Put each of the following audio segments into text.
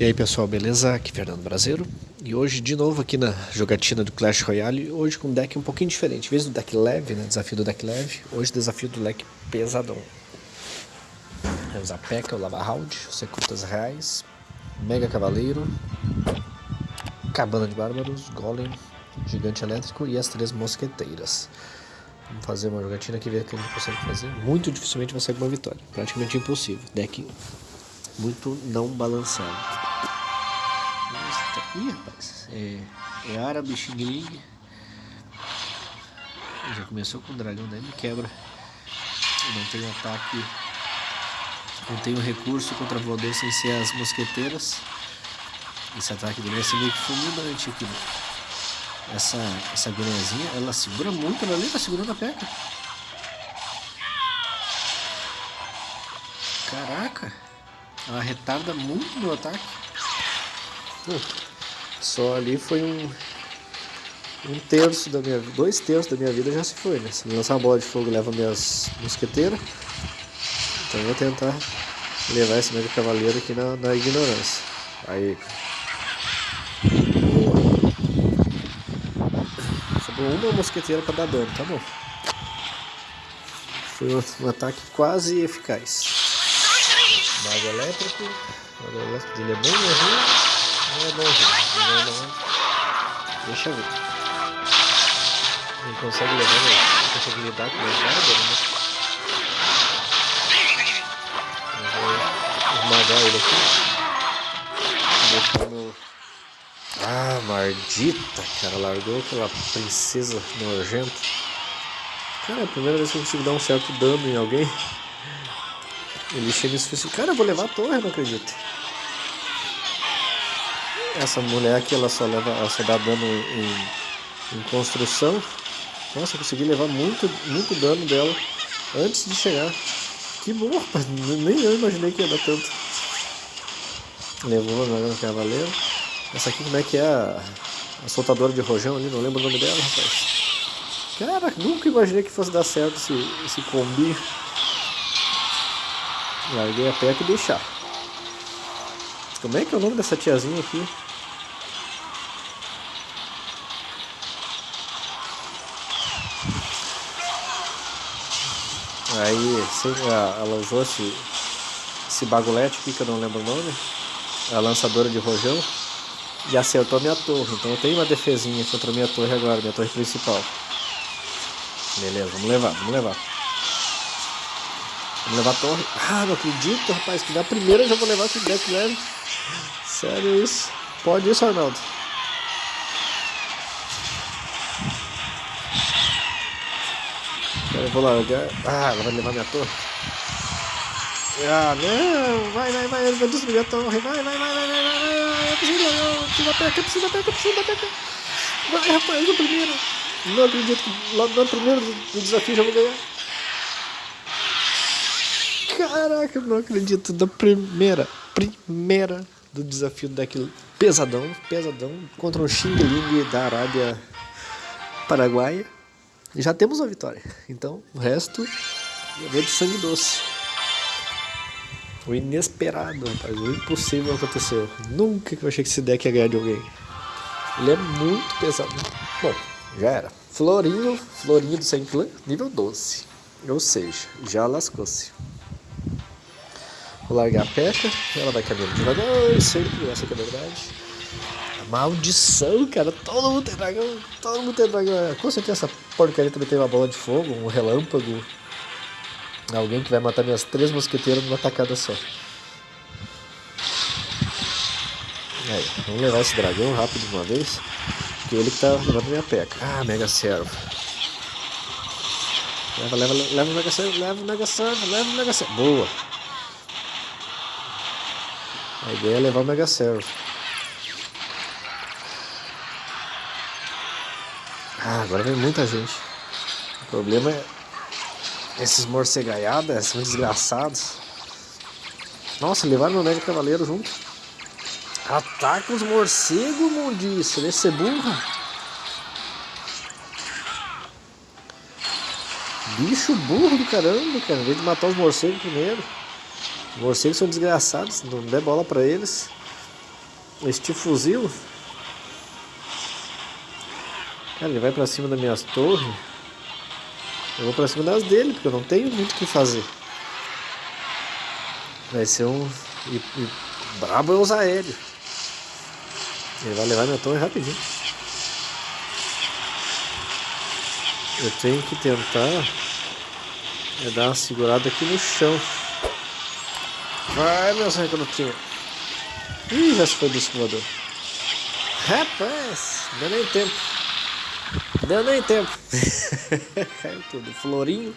E aí pessoal, beleza? Aqui é Fernando Brasileiro e hoje de novo aqui na jogatina do Clash Royale, hoje com um deck um pouquinho diferente, em vez do deck leve, né, desafio do deck leve, hoje desafio do deck pesadão. Vamos usar P.E.K.K.A, o Lava Round, Secrutas Reais, Mega Cavaleiro, Cabana de Bárbaros, Golem, Gigante Elétrico e as três Mosqueteiras. Vamos fazer uma jogatina aqui, ver o que a gente consegue fazer. Muito dificilmente vai sair uma vitória, praticamente impossível. Deck muito não balançado. Ih, rapaz. É, é árabe, Xing. Já começou com o dragão, daí me quebra. Eu não tenho ataque. Não tenho recurso contra voador sem ser as mosqueteiras. Esse ataque dele vai ser meio que fulminante aqui. Né? Essa, essa guriazinha, ela segura muito, ela ali tá segurando a peca. Caraca! Ela retarda muito meu ataque. Só ali foi um, um terço da minha dois terços da minha vida já se foi, né? Se lançar uma bola de fogo leva minhas mosqueteiras. Então eu vou tentar levar esse mega cavaleiro aqui na, na ignorância. Aí. Sobrou uma mosqueteira para dar dano, tá bom. Foi um, ataque quase eficaz. Mago elétrico. Mago elétrico dele é bom, ruim. Não é bonzinho. Não é. Deixa ver. Ele consegue levar, ele consegue lidar com mais nada, né? Eu vou esmagar ele aqui. Deixar meu... Ah, maldita, cara. Largou aquela princesa nojenta. Cara, é a primeira vez que eu consigo dar um certo dano em alguém. Ele chega e diz assim, cara, eu vou levar a torre, não acredito. Essa mulher aqui, ela só leva, ela só dá dano em, em construção. Nossa, eu consegui levar muito, muito dano dela antes de chegar. Que bom, rapaz. Nem eu imaginei que ia dar tanto. Levou no cavaleiro. Essa aqui como é que é a, a soltadora de rojão ali, não lembro o nome dela, rapaz. Cara, nunca imaginei que fosse dar certo esse, esse combi. Larguei a pé e deixar. Como é que é o nome dessa tiazinha aqui? Aí ela usou esse, esse bagulete aqui que eu não lembro o nome, a lançadora de rojão, e acertou a minha torre. Então eu tenho uma defesinha contra a minha torre agora, minha torre principal. Beleza, vamos levar, vamos levar. Vamos levar a torre. Ah, não acredito, rapaz, que na primeira eu já vou levar esse deck leve. Sério isso? Pode isso, Arnaldo? Eu vou largar. Ah, ela vai levar minha torre. Ah, não! Vai, vai, vai, ele vai destruir a torre. Vai, vai, vai, vai, vai, vai. Eu preciso, eu preciso da peca, eu preciso da peca, eu preciso da peca. Vai, rapaz, no primeiro. Não acredito que lá no primeiro do desafio já vou ganhar. Caraca, eu não acredito. Da primeira, primeira do desafio daquele pesadão, pesadão, contra um Xing Ling da Arábia Paraguaia já temos uma vitória. Então, o resto é de sangue doce. O inesperado, rapaz. O impossível aconteceu. Nunca que eu achei que esse deck ia ganhar de alguém. Ele é muito pesado. Bom, já era. Florinho, Florinho do Saint Clan, nível 12. Ou seja, já lascou-se. Vou largar a peca, ela vai caminhando devagar, sempre, essa que é a verdade. Maldição, cara. Todo mundo tem dragão. Todo mundo tem dragão. Com certeza essa porcaria também tem uma bola de fogo, um relâmpago. Alguém que vai matar minhas três mosqueteiras numa tacada só. Aí, vamos levar esse dragão rápido de uma vez. Que ele que tá levando minha peca. Ah, Mega Servo. Leva, leva, leva o Mega Servo, leva o Mega Servo, leva o Mega Servo. Boa. A ideia é levar o Mega Servo. Ah, agora vem muita gente. O problema é esses morcegaiadas, são desgraçados. Nossa, levaram meu médico cavaleiro junto. Ataca os morcegos, mundice. Deve ser burra. Bicho burro do caramba, cara. Em vez de matar os morcegos primeiro. Os morcegos são desgraçados. Não der bola pra eles. este fuzil. Cara, ele vai pra cima das minhas torres. Eu vou pra cima das dele, porque eu não tenho muito o que fazer. Vai ser um. E, e brabo é usar aéreo. Ele vai levar minha torre rapidinho. Eu tenho que tentar é dar uma segurada aqui no chão. Vai, meus recrutinhos. Ih, já se foi do escovador. Rapaz, deu nem tempo. Deu nem tempo. Caiu tudo. Florinho,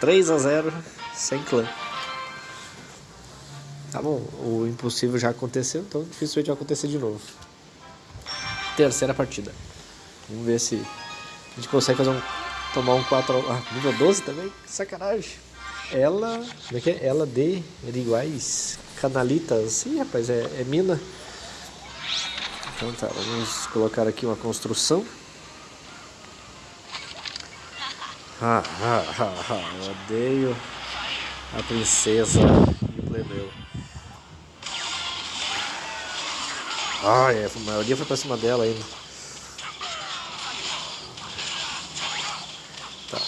3 a 0 sem clã. Tá bom, o impossível já aconteceu, então dificilmente vai acontecer de novo. Terceira partida. Vamos ver se a gente consegue fazer um. Tomar um 4 Ah, nível 12 também? Sacanagem. Ela. Como é que é? Ela de iguais. Canalitas. Ih, rapaz, é, é mina. Então tá, vamos colocar aqui uma construção. Ah, ah, ah, ah, eu odeio a princesa e o plebeu. Ah, é, a maioria foi pra cima dela ainda. Tá.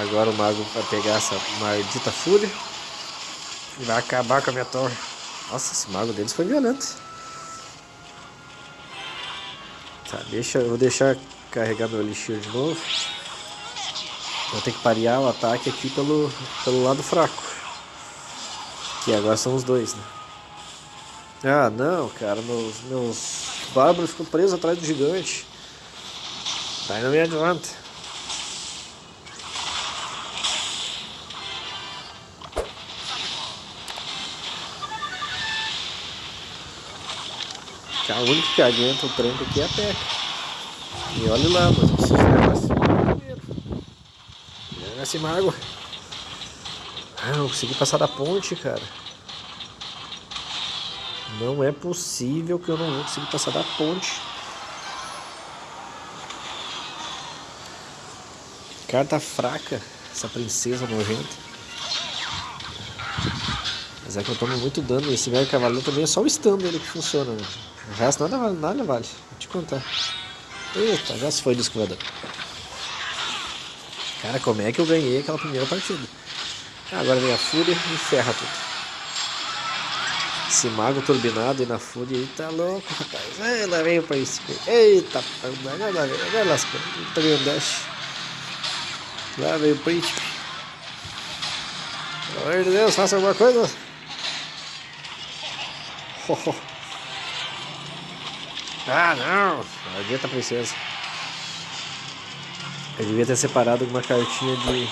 Agora o mago vai pegar essa maldita fúria e vai acabar com a minha torre. Nossa, esse mago deles foi violento. Tá, deixa, eu vou deixar carregar meu elixir de novo. Vou ter que parear o ataque aqui pelo, pelo lado fraco. Que agora são os dois, né? Ah, não, cara, meus, meus bárbaros ficam presos atrás do gigante. Aí não me adianta. A única que aguenta o tranco aqui é a Peca. E olha lá, mas eu preciso levar esse mago primeiro. Esse mago. Ah, não consegui passar da ponte, cara. Não é possível que eu não conseguir passar da ponte. Carta fraca, essa princesa nojenta. Mas é que eu tomo muito dano. Esse velho cavaleiro também é só o stun dele que funciona. Né? O resto nada vale, nada vale. Vou te contar. Eita, já se foi do escovador. Cara, como é que eu ganhei aquela primeira partida? Agora vem a fúria e ferra tudo. Esse mago turbinado e na fúria aí tá louco, rapaz. Ai, lá vem o príncipe. Eita, agora, agora, agora lascou. Um dash. Lá vem o príncipe. Pelo amor de Deus, faça alguma coisa. Oh, oh. Ah, não. Maldita princesa. Eu devia ter separado alguma cartinha de...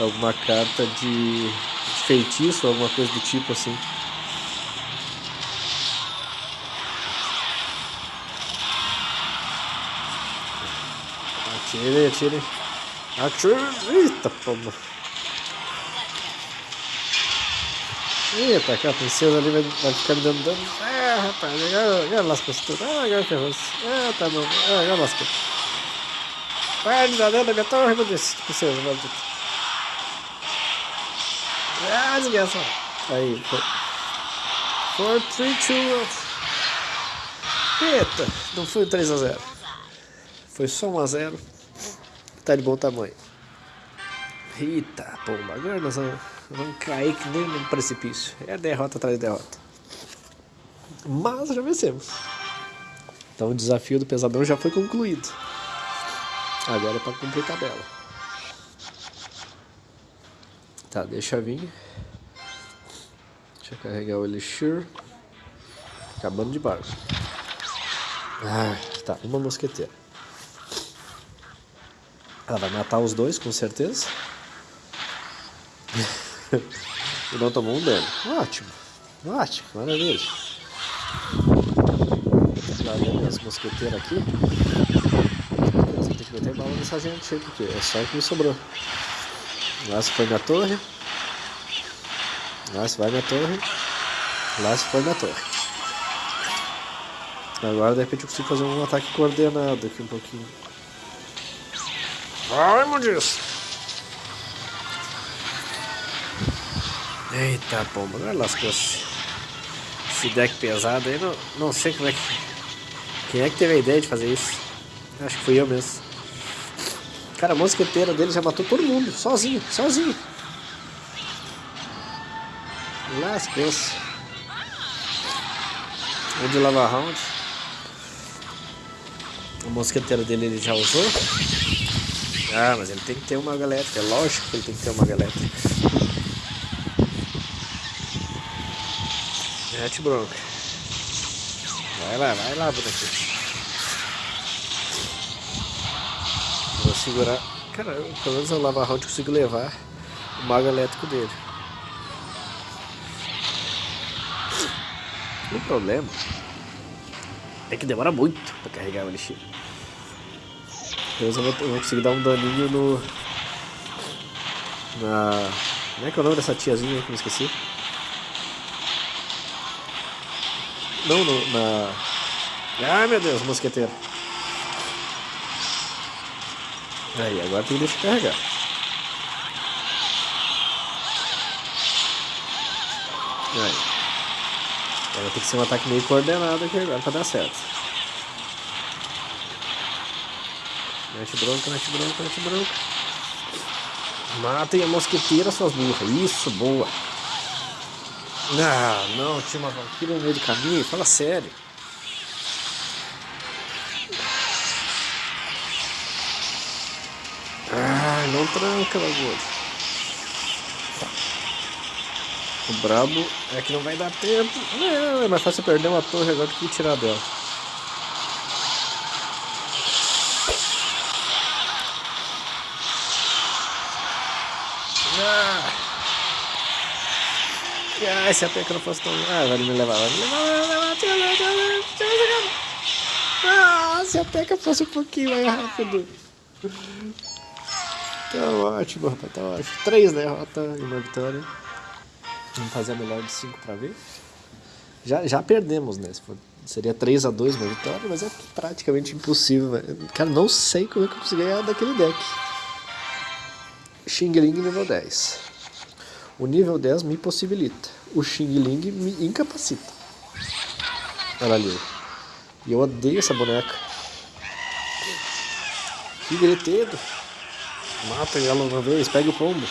Alguma carta de feitiço, alguma coisa do tipo assim. Atire, atire. Atire. Eita, pomba. Eita, aquela princesa ali vai, vai ficar me dando dano. Ah, rapaz, agora, agora lascou tudo. Ah, agora ferrou Ah, tá bom. Ah, agora lascou. Me dar dano na minha torre, meu Deus. Princesa, maldito. Ah, desgraça. Aí, foi. 4, 3, 2, Eita, não foi 3 a 0 Foi só 1 a 0 Tá de bom tamanho. Eita, pomba, agora nós vamos, vamos cair que nem num precipício. É derrota atrás de derrota. Mas já vencemos. Então o desafio do pesadão já foi concluído. Agora é para cumprir tabela. Tá, deixa vir. Deixa eu carregar o Elixir. Acabando de barco. Ah, tá, uma mosqueteira. Ela vai matar os dois, com certeza. e não tomou um dano. Ótimo. Ótimo, maravilha. Vem as mosqueteiras aqui. Você tem que meter bala nessa gente aí, porque é só o que me sobrou. Lá se foi na torre. Lá se vai na torre. Lá se foi na torre. Agora de repente eu consigo fazer um ataque coordenado aqui um pouquinho. Ai, meu Deus! Eita pomba, agora lascou-se. Esse deck pesado aí, não, não sei como é que... Quem é que teve a ideia de fazer isso? Acho que fui eu mesmo. Cara, a mosqueteira dele já matou todo mundo, sozinho, sozinho. Lascou-se. O de lava round. A mosqueteira dele ele já usou. Ah, mas ele tem que ter uma galera. É lógico que ele tem que ter uma galera. Mete bronca. Vai lá, vai lá, bonequinho. Vou segurar. Cara, pelo menos o lava round consigo levar o mago elétrico dele. O problema é que demora muito pra carregar o elixir. Deus, eu vou, eu vou conseguir dar um daninho no... Na... Como é que é o nome dessa tiazinha que eu esqueci? Não, no, na... Ai meu Deus, mosqueteiro. Aí, agora tem que deixar carregar. Aí. Vai ter que ser um ataque meio coordenado aqui agora pra dar certo. Mete bronca, mete bronca, mete bronca. Matem a mosqueteira, suas burras. Isso, boa. Ah, não, tinha uma vampira no meio do caminho. Fala sério. Ah, não tranca, bagulho. O brabo é que não vai dar tempo. Não, é mais fácil perder uma torre agora do que tirar dela. Ah, ah se a peca não fosse tão. Ah, vai me levar, vai me levar, Ah, se a peca fosse um pouquinho mais rápido. Tá ótimo, rapaz, tá ótimo. Três derrotas e uma vitória. Vamos fazer a melhor de 5 para ver. Já, já perdemos, né? Seria 3 a 2 uma vitória, mas é praticamente impossível. Véio. Cara, não sei como é que eu consegui ganhar daquele deck. Xing Ling nível 10. O nível 10 me possibilita. O Xing Ling me incapacita. Olha ali. E eu odeio essa boneca. Que gritedo. Mata ela uma vez, pega o pombo.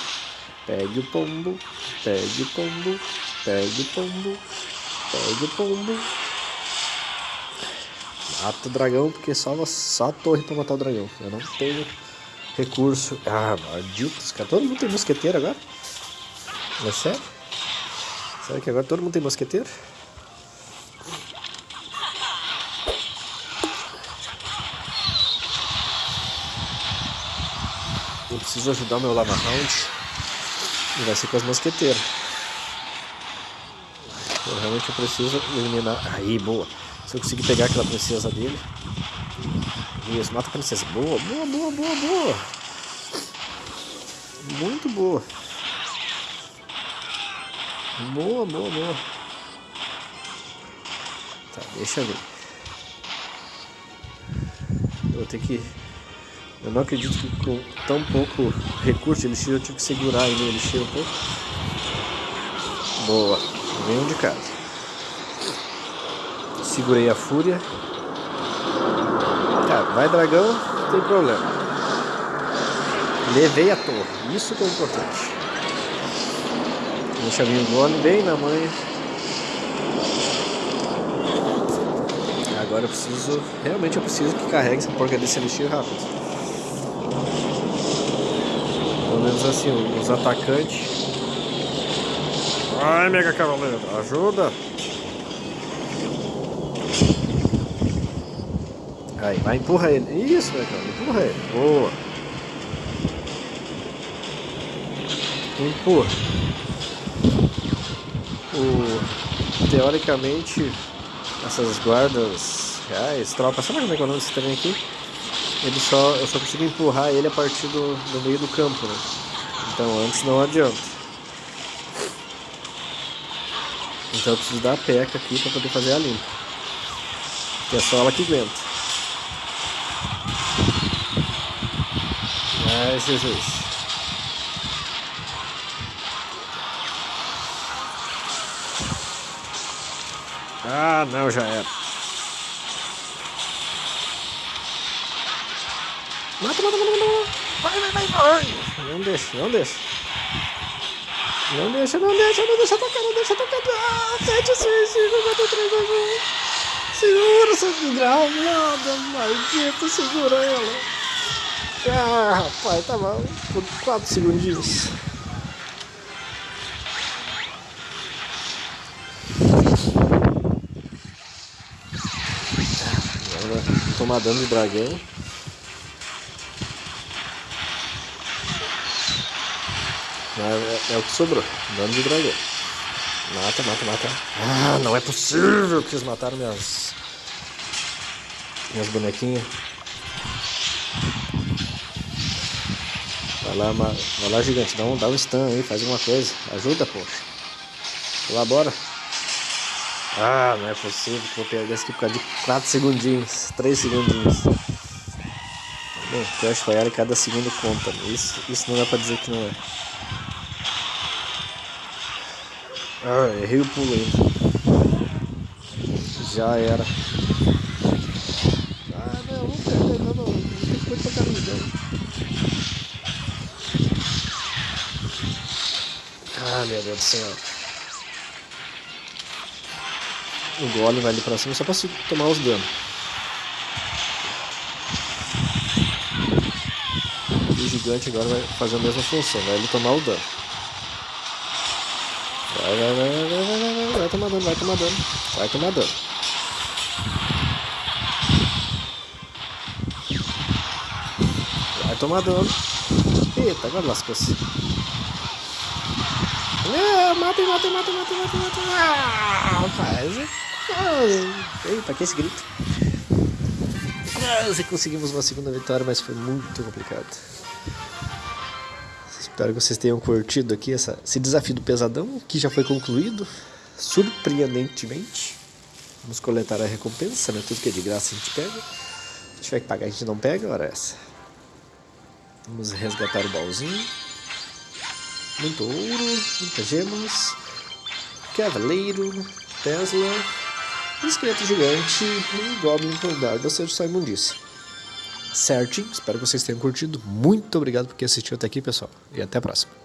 Pegue o pombo, pegue o pombo, pegue o pombo, pegue o pombo. Mata o dragão, porque só, só a torre pra matar o dragão. Eu não tenho recurso. Ah, malditos, cara. Todo mundo tem mosqueteiro agora? É sério? Será que agora todo mundo tem mosqueteiro? Eu preciso ajudar o meu Lava Round. E vai ser com as mosqueteiras. Eu realmente preciso eliminar. Aí, boa. Se eu conseguir pegar aquela princesa dele. Isso, mata a princesa. Boa, boa, boa, boa, boa. Muito boa. Boa, boa, boa. Tá, deixa eu ver. Eu vou ter que eu não acredito que com tão pouco recurso ele eu tive que segurar ele, ele cheira um pouco. Boa, venho de casa. Segurei a fúria. Tá, vai dragão, não tem problema. Levei a torre, isso que é importante. Deixa vir o golem bem na manha. Agora eu preciso, realmente eu preciso que carregue essa porca desse elixir rápido menos assim, os atacantes. Vai, Mega Cavaleiro, ajuda! Aí, vai, empurra ele. Isso, Cavaleiro, empurra ele. Boa. Empurra. O, teoricamente, essas guardas reais, tropas, sabe como é que é o nome trem aqui? ele só, eu só consigo empurrar ele a partir do, do meio do campo, né? Então antes não adianta. Então eu preciso dar a peca aqui para poder fazer a limpa. Que é só ela que aguenta. Ai, Jesus. Ah, não, já era. Mata, mata, mata, mata. Vai, vai, vai, vai. Não deixa, não deixa. Não deixa, não deixa, não deixa tocar, não deixa tocar. Ah, 7, 6, 5, 4, 3, 2, 1. Segura essa desgramada, maldita, segura ela. Ah, rapaz, tá bom. Por 4 segundinhos. Tomar dano de dragão. É, é, o que sobrou. Dano de dragão. Mata, mata, mata. Ah, não é possível que eles mataram minhas. Minhas bonequinhas. Vai lá, vai lá gigante, dá um, dá um stun aí, faz alguma coisa. Ajuda, poxa. Colabora. Ah, não é possível que vou perder isso aqui por causa de 4 segundinhos, 3 segundinhos. Bom, Clash Royale cada segundo conta, isso, isso não dá pra dizer que não é. Ah, errei o pulo ainda. Já era. Ah, não, vamos perder, não, não, não tem coisa pra caminho, Ah, meu Deus do céu. O golem vai ali pra cima só pra tomar os danos. E o gigante agora vai fazer a mesma função, vai ele tomar o dano. Vai, vai, vai, vai, vai, vai, vai, vai tomar dano, vai tomar dano. Vai tomar dano. Vai tomar dano. Eita, agora lascou-se. É, mata, mata, mata, mata, mata, mata. Ah, rapaz. Ah, eita, que esse grito. Quase conseguimos uma segunda vitória, mas foi muito complicado. Espero que vocês tenham curtido aqui essa, esse desafio do pesadão, que já foi concluído, surpreendentemente. Vamos coletar a recompensa, né? Tudo que é de graça a gente pega. Se tiver que pagar, a gente não pega, hora essa. Vamos resgatar o baúzinho. Muito ouro, muitas gemas. Cavaleiro, Tesla, esqueleto gigante e Goblin com dardo, ou seja, só imundícia certinho. Espero que vocês tenham curtido. Muito obrigado por quem assistiu até aqui, pessoal. E até a próxima.